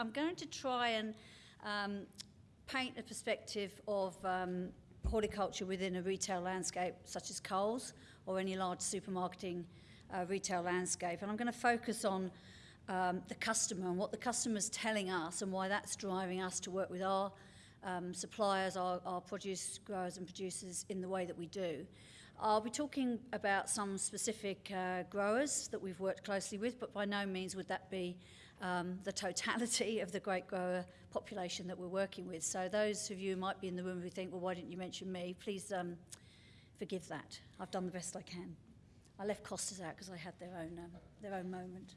I'm going to try and um, paint a perspective of um, horticulture within a retail landscape such as Coles or any large supermarketing uh, retail landscape. And I'm going to focus on um, the customer and what the customer's telling us and why that's driving us to work with our um, suppliers, our, our produce growers and producers in the way that we do. I'll be talking about some specific uh, growers that we've worked closely with, but by no means would that be um, the totality of the great grower population that we're working with. So those of you might be in the room who think, well, why didn't you mention me? Please um, forgive that. I've done the best I can. I left Costas out because I had their own, um, their own moment.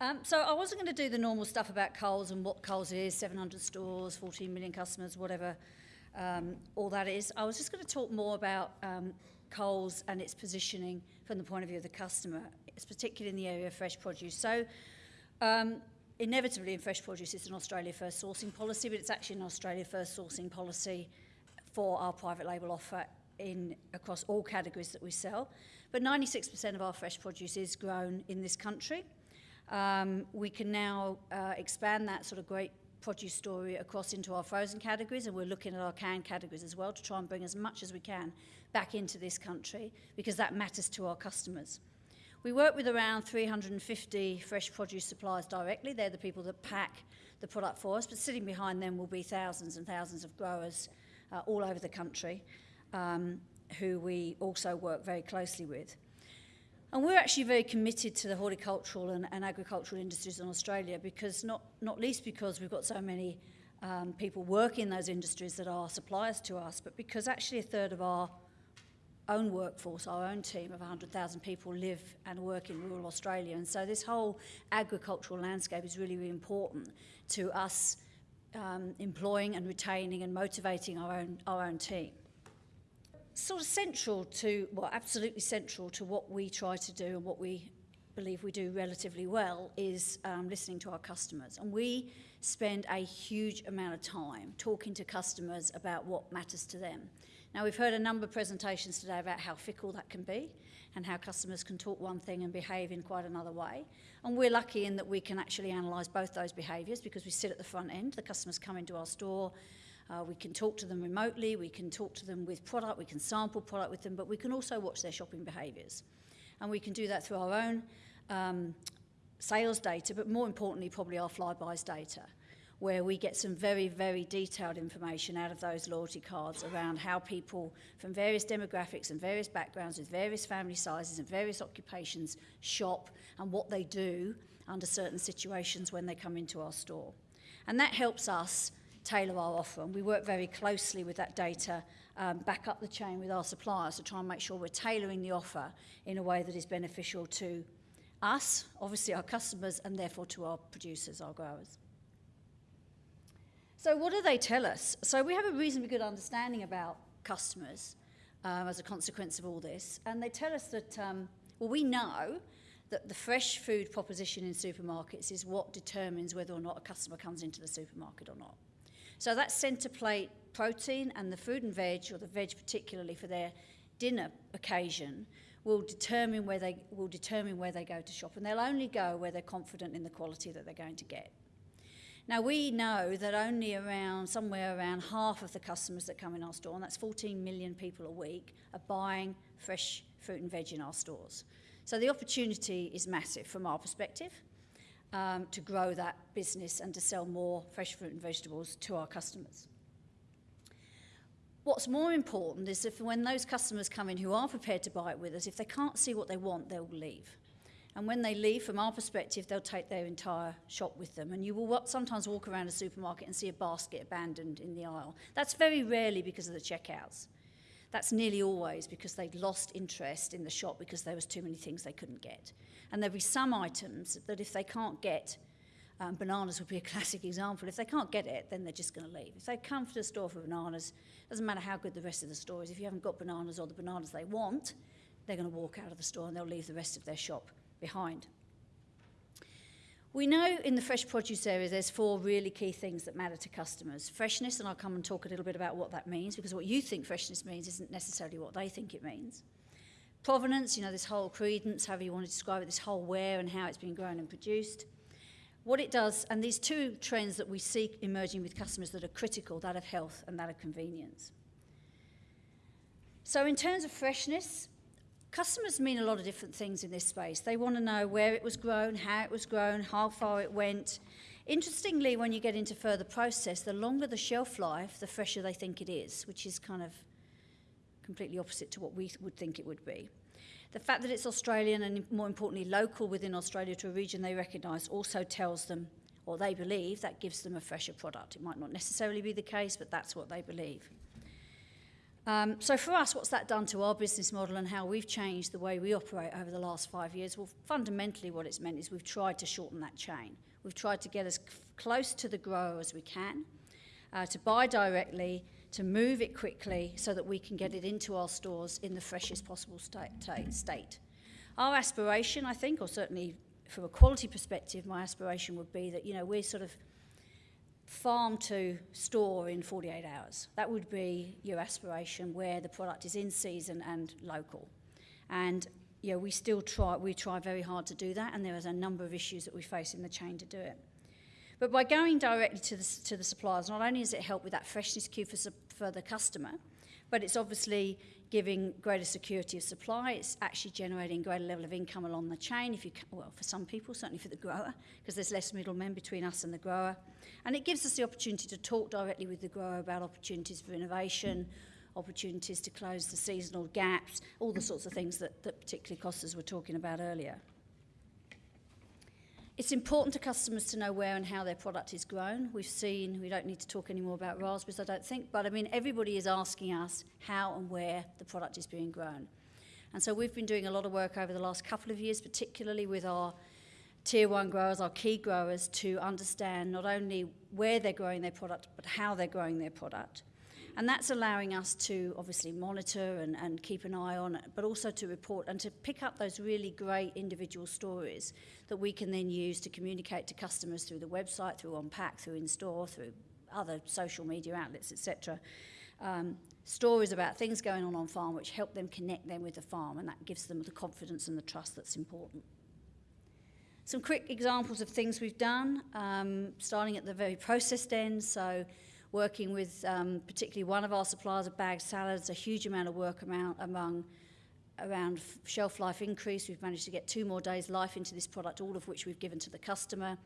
Um, so I wasn't going to do the normal stuff about Coles and what Coles is, 700 stores, 14 million customers, whatever um, all that is. I was just going to talk more about um, Coles and its positioning from the point of view of the customer, it's particularly in the area of fresh produce. So um, inevitably in fresh produce it's an Australia first sourcing policy, but it's actually an Australia first sourcing policy for our private label offer in across all categories that we sell. But 96% of our fresh produce is grown in this country. Um, we can now uh, expand that sort of great produce story across into our frozen categories and we're looking at our canned categories as well to try and bring as much as we can back into this country because that matters to our customers. We work with around 350 fresh produce suppliers directly. They're the people that pack the product for us, but sitting behind them will be thousands and thousands of growers uh, all over the country um, who we also work very closely with. And we're actually very committed to the horticultural and, and agricultural industries in Australia because not, not least because we've got so many um, people working in those industries that are suppliers to us, but because actually a third of our own workforce, our own team of 100,000 people live and work in rural Australia. And so this whole agricultural landscape is really, really important to us um, employing and retaining and motivating our own, our own team sort of central to, well, absolutely central to what we try to do and what we believe we do relatively well is um, listening to our customers. And we spend a huge amount of time talking to customers about what matters to them. Now, we've heard a number of presentations today about how fickle that can be and how customers can talk one thing and behave in quite another way. And we're lucky in that we can actually analyse both those behaviours because we sit at the front end. The customers come into our store, uh, we can talk to them remotely, we can talk to them with product, we can sample product with them, but we can also watch their shopping behaviours. And we can do that through our own um, sales data, but more importantly, probably our Flybuys data, where we get some very, very detailed information out of those loyalty cards around how people from various demographics and various backgrounds with various family sizes and various occupations shop and what they do under certain situations when they come into our store. And that helps us tailor our offer. And we work very closely with that data um, back up the chain with our suppliers to try and make sure we're tailoring the offer in a way that is beneficial to us, obviously our customers, and therefore to our producers, our growers. So what do they tell us? So we have a reasonably good understanding about customers um, as a consequence of all this. And they tell us that, um, well, we know that the fresh food proposition in supermarkets is what determines whether or not a customer comes into the supermarket or not. So that centre plate protein and the fruit and veg, or the veg particularly for their dinner occasion, will determine where they will determine where they go to shop, and they'll only go where they're confident in the quality that they're going to get. Now we know that only around somewhere around half of the customers that come in our store, and that's 14 million people a week, are buying fresh fruit and veg in our stores. So the opportunity is massive from our perspective um, to grow that business and to sell more fresh fruit and vegetables to our customers. What's more important is if when those customers come in who are prepared to buy it with us, if they can't see what they want, they'll leave. And when they leave, from our perspective, they'll take their entire shop with them. And you will sometimes walk around a supermarket and see a basket abandoned in the aisle. That's very rarely because of the checkouts. That's nearly always because they'd lost interest in the shop because there was too many things they couldn't get. And there'll be some items that if they can't get, um, bananas would be a classic example, if they can't get it, then they're just going to leave. If they come to the store for bananas, doesn't matter how good the rest of the store is, if you haven't got bananas or the bananas they want, they're going to walk out of the store and they'll leave the rest of their shop behind. We know in the fresh produce area there's four really key things that matter to customers. Freshness, and I'll come and talk a little bit about what that means, because what you think freshness means isn't necessarily what they think it means. Provenance, you know, this whole credence, however you want to describe it, this whole where and how it's been grown and produced. what it does, and these two trends that we see emerging with customers that are critical, that of health and that of convenience. So in terms of freshness, customers mean a lot of different things in this space. They want to know where it was grown, how it was grown, how far it went. Interestingly, when you get into further process, the longer the shelf life, the fresher they think it is, which is kind of completely opposite to what we would think it would be. The fact that it's Australian and more importantly local within Australia to a region they recognise also tells them, or they believe, that gives them a fresher product. It might not necessarily be the case, but that's what they believe. Um, so for us, what's that done to our business model and how we've changed the way we operate over the last five years? Well, fundamentally what it's meant is we've tried to shorten that chain. We've tried to get as close to the grower as we can, uh, to buy directly, to move it quickly so that we can get it into our stores in the freshest possible state. Our aspiration, I think, or certainly from a quality perspective, my aspiration would be that, you know, we're sort of farm to store in 48 hours. That would be your aspiration where the product is in season and local. And you know, we still try, we try very hard to do that, and there is a number of issues that we face in the chain to do it. But by going directly to the, to the suppliers, not only does it help with that freshness cue for, for the customer, but it's obviously giving greater security of supply. It's actually generating greater level of income along the chain. If you, well, for some people, certainly for the grower, because there's less middlemen between us and the grower. And it gives us the opportunity to talk directly with the grower about opportunities for innovation, opportunities to close the seasonal gaps, all the sorts of things that, that particularly Costas were talking about earlier. It's important to customers to know where and how their product is grown. We've seen, we don't need to talk anymore about raspberries, I don't think, but I mean, everybody is asking us how and where the product is being grown. And so we've been doing a lot of work over the last couple of years, particularly with our tier one growers, our key growers, to understand not only where they're growing their product, but how they're growing their product. And that's allowing us to obviously monitor and, and keep an eye on it, but also to report and to pick up those really great individual stories that we can then use to communicate to customers through the website, through on-pack, through in-store, through other social media outlets, etc. Um, stories about things going on on farm which help them connect them with the farm and that gives them the confidence and the trust that's important. Some quick examples of things we've done, um, starting at the very processed end. So working with um, particularly one of our suppliers of bagged salads, a huge amount of work amount among around shelf life increase. We've managed to get two more days life into this product, all of which we've given to the customer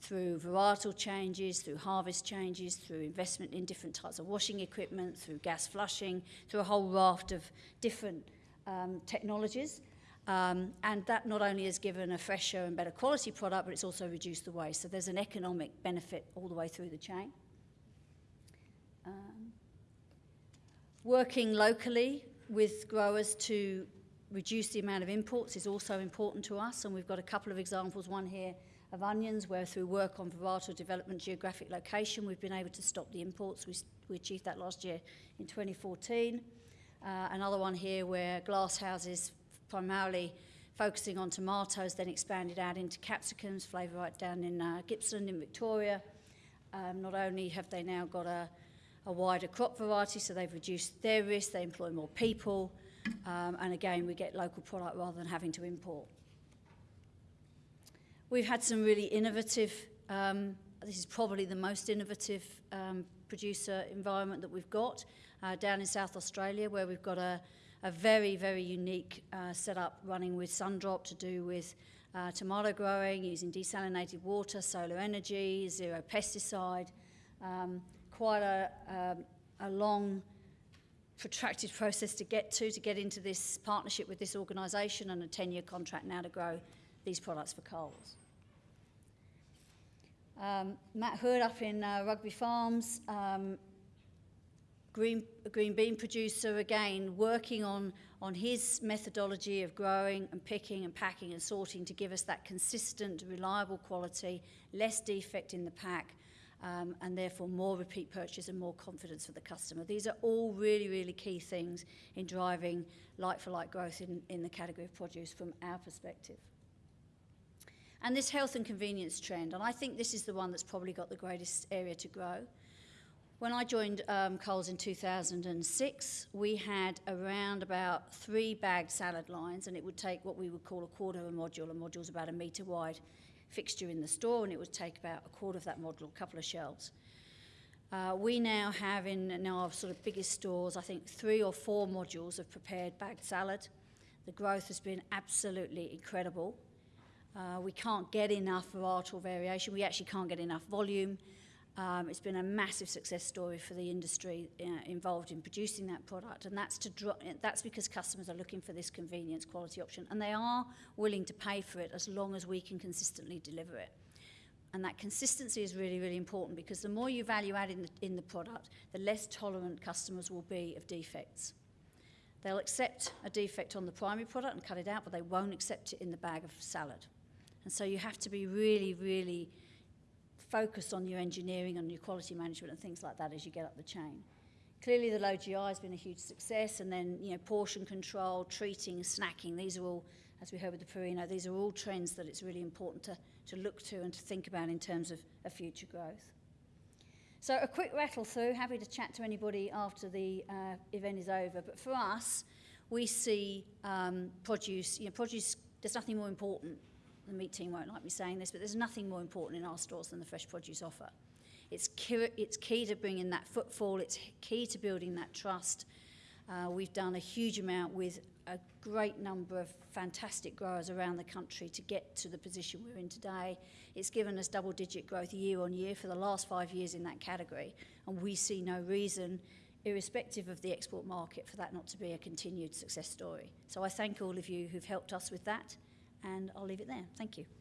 through varietal changes, through harvest changes, through investment in different types of washing equipment, through gas flushing, through a whole raft of different um, technologies. Um, and that not only has given a fresher and better quality product, but it's also reduced the waste. So there's an economic benefit all the way through the chain. Um, working locally with growers to reduce the amount of imports is also important to us, and we've got a couple of examples, one here of onions, where through work on varietal development geographic location, we've been able to stop the imports. We, we achieved that last year in 2014. Uh, another one here where glass houses primarily focusing on tomatoes, then expanded out into capsicums, Flavorite down in uh, Gippsland in Victoria. Um, not only have they now got a a wider crop variety, so they've reduced their risk, they employ more people, um, and again, we get local product rather than having to import. We've had some really innovative, um, this is probably the most innovative um, producer environment that we've got uh, down in South Australia, where we've got a, a very, very unique uh, setup running with Sundrop to do with uh, tomato growing, using desalinated water, solar energy, zero pesticide. Um, quite a, um, a long, protracted process to get to, to get into this partnership with this organisation and a 10-year contract now to grow these products for Coles. Um, Matt Hood up in uh, Rugby Farms, um, green, green bean producer again, working on, on his methodology of growing and picking and packing and sorting to give us that consistent, reliable quality, less defect in the pack, um, and therefore more repeat purchase and more confidence for the customer. These are all really, really key things in driving like-for-like growth in, in the category of produce from our perspective. And this health and convenience trend, and I think this is the one that's probably got the greatest area to grow. When I joined um, Coles in 2006, we had around about three bagged salad lines, and it would take what we would call a quarter of a module. A module is about a metre wide fixture in the store, and it would take about a quarter of that model, a couple of shelves. Uh, we now have in, in our sort of biggest stores, I think, three or four modules of prepared bagged salad. The growth has been absolutely incredible. Uh, we can't get enough varietal variation. We actually can't get enough volume. Um, it's been a massive success story for the industry uh, involved in producing that product, and that's to that's because customers are looking for this convenience quality option, and they are willing to pay for it as long as we can consistently deliver it. And that consistency is really, really important because the more you value add in the, in the product, the less tolerant customers will be of defects. They'll accept a defect on the primary product and cut it out, but they won't accept it in the bag of salad. And so you have to be really, really focused on your engineering and your quality management and things like that as you get up the chain. Clearly, the low GI has been a huge success, and then you know portion control, treating, snacking. These are all, as we heard with the Perino, these are all trends that it's really important to, to look to and to think about in terms of, of future growth. So a quick rattle through. Happy to chat to anybody after the uh, event is over. But for us, we see um, produce. You know, produce. There's nothing more important the meat team won't like me saying this, but there's nothing more important in our stores than the fresh produce offer. It's key, it's key to bringing that footfall, it's key to building that trust. Uh, we've done a huge amount with a great number of fantastic growers around the country to get to the position we're in today. It's given us double digit growth year on year for the last five years in that category, and we see no reason, irrespective of the export market, for that not to be a continued success story. So I thank all of you who've helped us with that and I'll leave it there. Thank you.